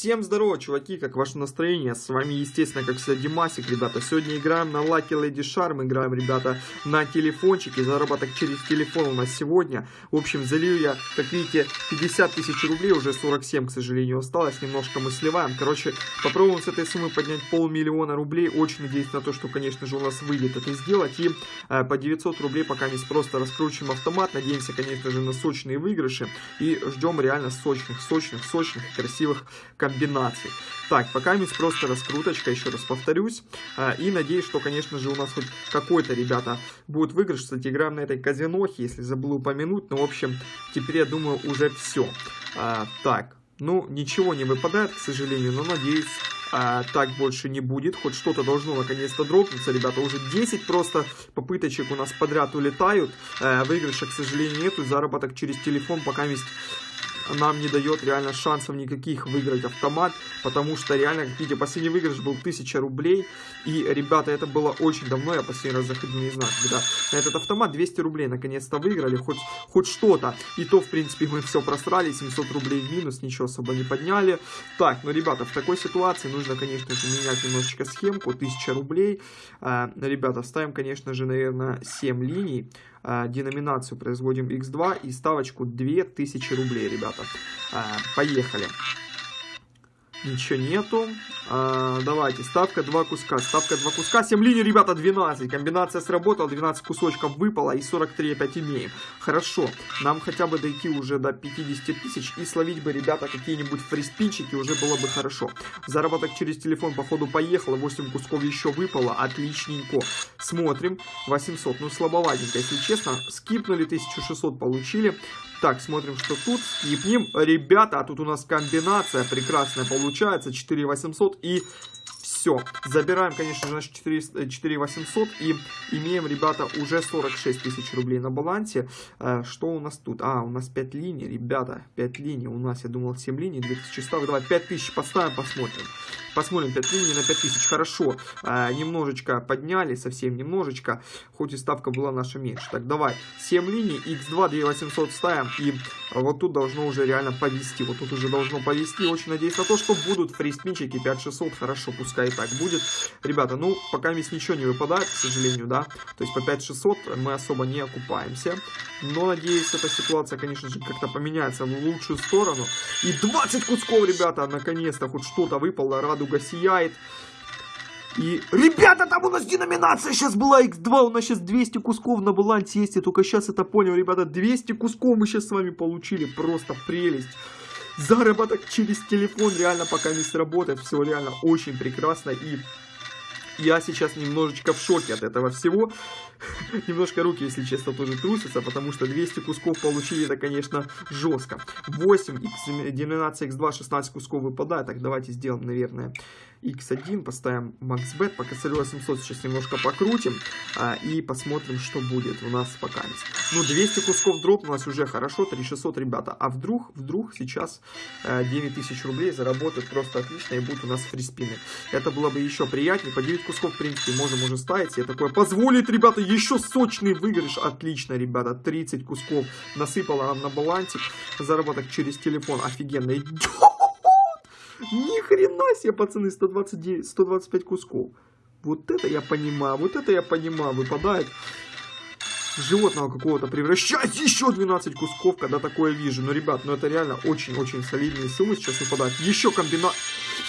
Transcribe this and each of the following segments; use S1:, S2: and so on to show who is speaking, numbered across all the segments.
S1: Всем здорово, чуваки, как ваше настроение? С вами, естественно, как всегда, Димасик, ребята. Сегодня играем на Lucky Lady Charm, играем, ребята, на телефончике. Заработок через телефон у нас сегодня. В общем, залью я, как видите, 50 тысяч рублей, уже 47, к сожалению, осталось. Немножко мы сливаем. Короче, попробуем с этой суммы поднять полмиллиона рублей. Очень надеюсь на то, что, конечно же, у нас выйдет это сделать. И э, по 900 рублей пока мы просто раскручиваем автомат. Надеемся, конечно же, на сочные выигрыши. И ждем реально сочных, сочных, сочных красивых комбинаций комбинаций. Так, пока есть просто раскруточка, еще раз повторюсь. А, и надеюсь, что, конечно же, у нас хоть какой-то, ребята, будет выигрыш. Кстати, играем на этой казинохе, если забыл упомянуть. Но, в общем, теперь, я думаю, уже все. А, так, ну, ничего не выпадает, к сожалению, но, надеюсь, а, так больше не будет. Хоть что-то должно наконец-то дропнуться, ребята. Уже 10 просто попыточек у нас подряд улетают. А, выигрыша, к сожалению, нету. Заработок через телефон пока есть нам не дает реально шансов никаких выиграть автомат, потому что реально, как видите, последний выигрыш был 1000 рублей, и, ребята, это было очень давно, я последний раз заходил, не знаю, когда на этот автомат 200 рублей наконец-то выиграли, хоть, хоть что-то, и то, в принципе, мы все просрали, 700 рублей в минус, ничего особо не подняли. Так, ну, ребята, в такой ситуации нужно, конечно же, менять немножечко схемку, 1000 рублей, а, ребята, ставим, конечно же, наверное, 7 линий, а, деноминацию производим x2 и ставочку 2000 рублей, ребята. А, поехали. Ничего нету. А, давайте, ставка 2 куска. Ставка 2 куска. 7 линий, ребята, 12. Комбинация сработала, 12 кусочков выпало и 43 опять имеем. Хорошо. Нам хотя бы дойти уже до 50 тысяч и словить бы, ребята, какие-нибудь фриспинчики уже было бы хорошо. Заработок через телефон, походу, поехало. 8 кусков еще выпало. Отличненько. Смотрим. 800. Ну, слабоватенько, если честно. Скипнули, 1600 получили. Так, смотрим, что тут. Скипнем. Ребята, а тут у нас комбинация прекрасная получается. 4800 и все. Забираем, конечно же, наши 4, 4800 и имеем, ребята, уже 46 тысяч рублей на балансе. Э, что у нас тут? А, у нас 5 линий, ребята, 5 линий. У нас, я думал, 7 линий, 2000 ставок. Давай 5000 поставим, посмотрим. Посмотрим, 5 линий на 5000, хорошо. Э, немножечко подняли, совсем немножечко, хоть и ставка была наша меньше. Так, давай, 7 линий, x2, 2800 ставим, и вот тут должно уже реально повести. Вот тут уже должно повести. Очень надеюсь на то, что будут фристмичики 5600, хорошо, пускай и так будет. Ребята, ну, пока здесь ничего не выпадает, к сожалению, да. То есть по 5600 мы особо не окупаемся. Но, надеюсь, эта ситуация, конечно же, как-то поменяется в лучшую сторону. И 20 кусков, ребята, наконец-то хоть что-то выпало. Радуга сияет. И, ребята, там у нас деноминация сейчас была x2, у нас сейчас 200 кусков на балансе есть, я только сейчас это понял, ребята, 200 кусков мы сейчас с вами получили, просто прелесть. Заработок через телефон реально пока не сработает, все реально очень прекрасно и я сейчас немножечко в шоке от этого всего. Немножко руки, если честно, тоже трусятся, потому что 200 кусков получили, это, конечно, жестко. 8, x, деноминация x2, 16 кусков выпадает. Так, давайте сделаем, наверное, x1, поставим maxbet, по косарю 800 сейчас немножко покрутим а, и посмотрим, что будет у нас пока. Ну, 200 кусков дропнулось уже хорошо, 3600, ребята. А вдруг, вдруг сейчас а, 9000 рублей заработают просто отлично и будут у нас фриспины. Это было бы еще приятнее. По 9 кусков, в принципе, можем уже ставить. Я такое позволит, ребята, еще сочный выигрыш. Отлично, ребята, 30 кусков насыпало нам на балансик. Заработок через телефон офигенный. Ни хрена себе, пацаны, 129, 125 кусков. Вот это я понимаю, вот это я понимаю, выпадает животного какого-то превращать еще 12 кусков, когда такое вижу. Ну, ребят, ну это реально очень-очень солидные суммы сейчас выпадают. Еще комбинат...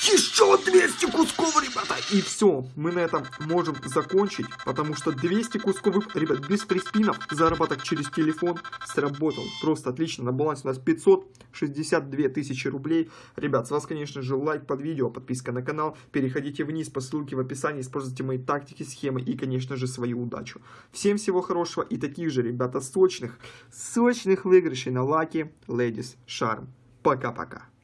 S1: Еще 200 кусков, ребята! И все, мы на этом можем закончить, потому что 200 кусков, ребят, без приспинов, заработок через телефон сработал. Просто отлично, на балансе у нас 562 тысячи рублей. Ребят, с вас, конечно же, лайк под видео, подписка на канал. Переходите вниз по ссылке в описании, используйте мои тактики, схемы и, конечно же, свою удачу. Всем всего хорошего и таких же, ребята, сочных, сочных выигрышей на Lucky Ladies Charm. Пока-пока.